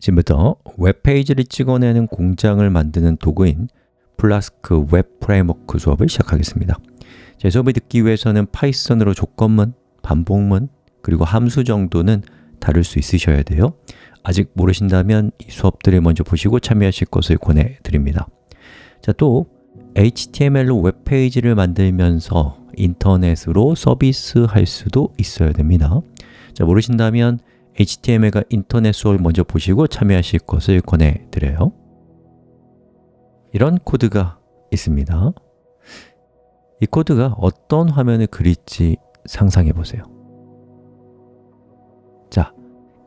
지금부터 웹페이지를 찍어내는 공장을 만드는 도구인 플라스크 웹 framework 수업을 시작하겠습니다. 제 수업을 듣기 위해서는 Python으로 조건문, 반복문, 그리고 함수 정도는 다룰 수 있으셔야 돼요. 아직 모르신다면 이 수업들을 먼저 보시고 참여하실 것을 권해드립니다. 자, 또 HTML로 웹페이지를 만들면서 인터넷으로 서비스 할 수도 있어야 됩니다. 자, 모르신다면 HTML과 인터넷 수업을 먼저 보시고 참여하실 것을 권해드려요. 이런 코드가 있습니다. 이 코드가 어떤 화면을 그릴지 상상해 보세요. 자,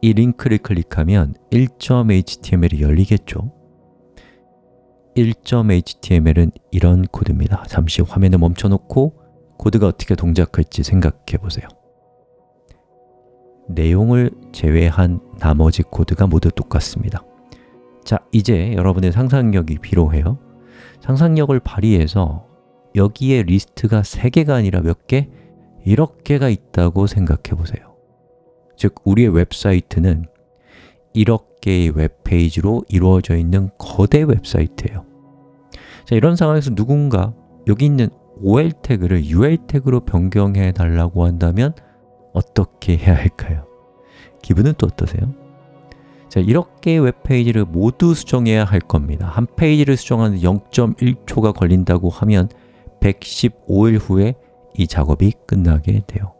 이 링크를 클릭하면 1.html이 열리겠죠? 1.html은 이런 코드입니다. 잠시 화면을 멈춰놓고 코드가 어떻게 동작할지 생각해 보세요 내용을 제외한 나머지 코드가 모두 똑같습니다. 자, 이제 여러분의 상상력이 필요해요. 상상력을 발휘해서 여기에 리스트가 3개가 아니라 몇 개? 1억 개가 있다고 생각해 보세요. 즉, 우리의 웹사이트는 1억 개의 웹페이지로 이루어져 있는 거대 웹사이트예요. 자, 이런 상황에서 누군가 여기 있는 OL 태그를 UL 태그로 변경해 달라고 한다면 어떻게 해야 할까요? 기분은 또 어떠세요? 자, 이렇게 웹페이지를 모두 수정해야 할 겁니다 한 페이지를 수정하는 0.1초가 걸린다고 하면 115일 후에 이 작업이 끝나게 돼요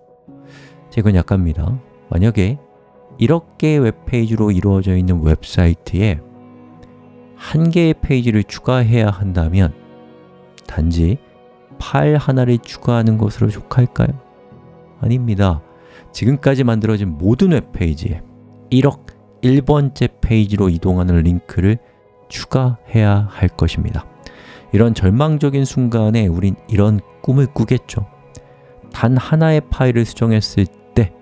자, 이건 약간입니다 만약에 이렇게 웹페이지로 이루어져 있는 웹사이트에 한 개의 페이지를 추가해야 한다면 단지 파일 하나를 추가하는 것으로 족할까요? 아닙니다 지금까지 만들어진 모든 웹페이지에 1억 1번째 페이지로 이동하는 링크를 추가해야 할 것입니다 이런 절망적인 순간에 우린 이런 꿈을 꾸겠죠 단 하나의 파일을 수정했을 때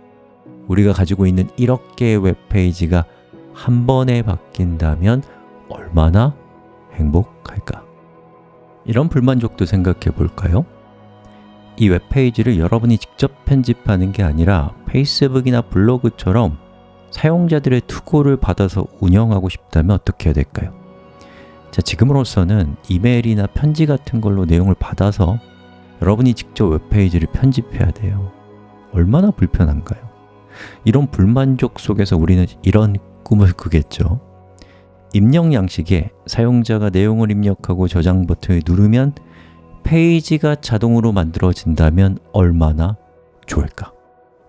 우리가 가지고 있는 1억 개의 웹페이지가 한 번에 바뀐다면 얼마나 행복할까? 이런 불만족도 생각해 볼까요? 이 웹페이지를 여러분이 직접 편집하는 게 아니라 페이스북이나 블로그처럼 사용자들의 투고를 받아서 운영하고 싶다면 어떻게 해야 될까요? 자, 지금으로서는 이메일이나 편지 같은 걸로 내용을 받아서 여러분이 직접 웹페이지를 편집해야 돼요 얼마나 불편한가요? 이런 불만족 속에서 우리는 이런 꿈을 꾸겠죠 입력 양식에 사용자가 내용을 입력하고 저장 버튼을 누르면 페이지가 자동으로 만들어진다면 얼마나 좋을까?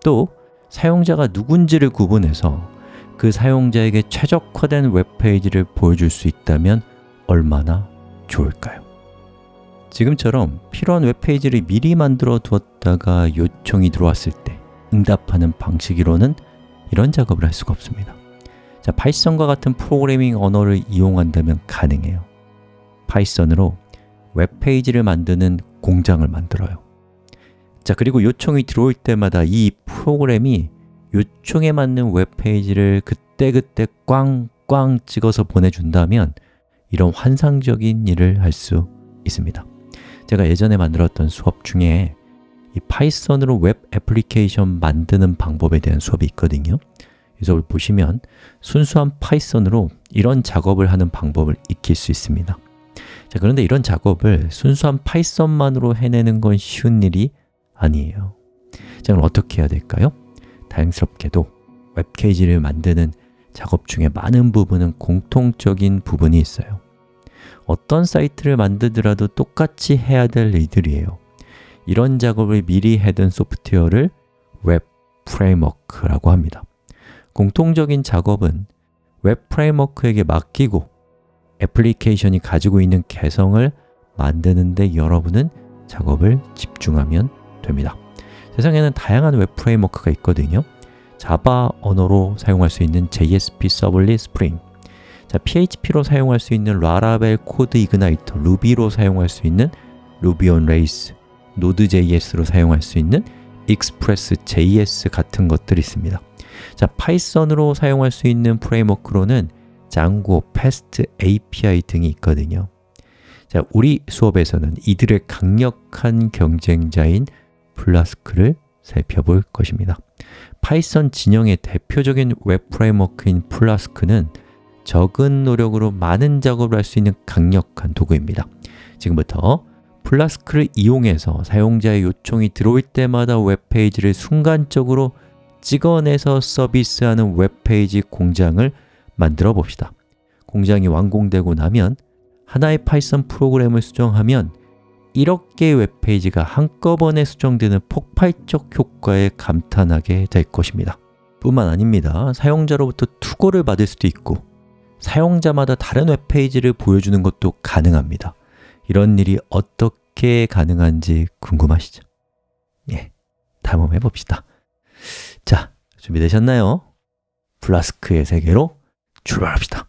또 사용자가 누군지를 구분해서 그 사용자에게 최적화된 웹페이지를 보여줄 수 있다면 얼마나 좋을까요? 지금처럼 필요한 웹페이지를 미리 만들어 두었다가 요청이 들어왔을 때 응답하는 방식으로는 이런 작업을 할 수가 없습니다 자, Python과 같은 프로그래밍 언어를 이용한다면 가능해요 Python으로 웹페이지를 만드는 공장을 만들어요. 자, 그리고 요청이 들어올 때마다 이 프로그램이 요청에 맞는 웹페이지를 그때그때 꽝꽝 찍어서 보내준다면 이런 환상적인 일을 할 수 있습니다. 제가 예전에 만들었던 수업 중에 이 Python으로 웹 애플리케이션 만드는 방법에 대한 수업이 있거든요. 이 수업을 보시면 순수한 Python으로 이런 작업을 하는 방법을 익힐 수 있습니다 자, 그런데 이런 작업을 순수한 Python만으로 해내는 건 쉬운 일이 아니에요. 자, 그럼 어떻게 해야 될까요? 다행스럽게도 웹페이지를 만드는 작업 중에 많은 부분은 공통적인 부분이 있어요. 어떤 사이트를 만들더라도 똑같이 해야 될 일들이에요. 이런 작업을 미리 해둔 소프트웨어를 웹 framework라고 합니다. 공통적인 작업은 웹 framework에게 맡기고 애플리케이션이 가지고 있는 개성을 만드는데 여러분은 작업을 집중하면 됩니다. 세상에는 다양한 웹 framework가 있거든요. Java 언어로 사용할 수 있는 JSP Servlet Spring 자, PHP로 사용할 수 있는 Laravel CodeIgniter, Ruby로 사용할 수 있는 Ruby on Rails, Node.js로 사용할 수 있는 express.js 같은 것들이 있습니다. 자, Python으로 사용할 수 있는 framework로는 Django, FastAPI 등이 있거든요. 자, 우리 수업에서는 이들의 강력한 경쟁자인 Flask를 살펴볼 것입니다. Python 진영의 대표적인 웹 framework인 Flask는 적은 노력으로 많은 작업을 할 수 있는 강력한 도구입니다. 지금부터 Flask를 이용해서 사용자의 요청이 들어올 때마다 웹페이지를 순간적으로 찍어내서 서비스하는 웹페이지 공장을 만들어 봅시다. 공장이 완공되고 나면 하나의 Python 프로그램을 수정하면 1억 개의 웹페이지가 한꺼번에 수정되는 폭발적 효과에 감탄하게 될 것입니다. 뿐만 아닙니다. 사용자로부터 투고를 받을 수도 있고 사용자마다 다른 웹페이지를 보여주는 것도 가능합니다. 이런 일이 어떻게 가능한지 궁금하시죠? 예, 다음 한번 해봅시다. 자, 준비되셨나요? 플라스크의 세계로 출발합시다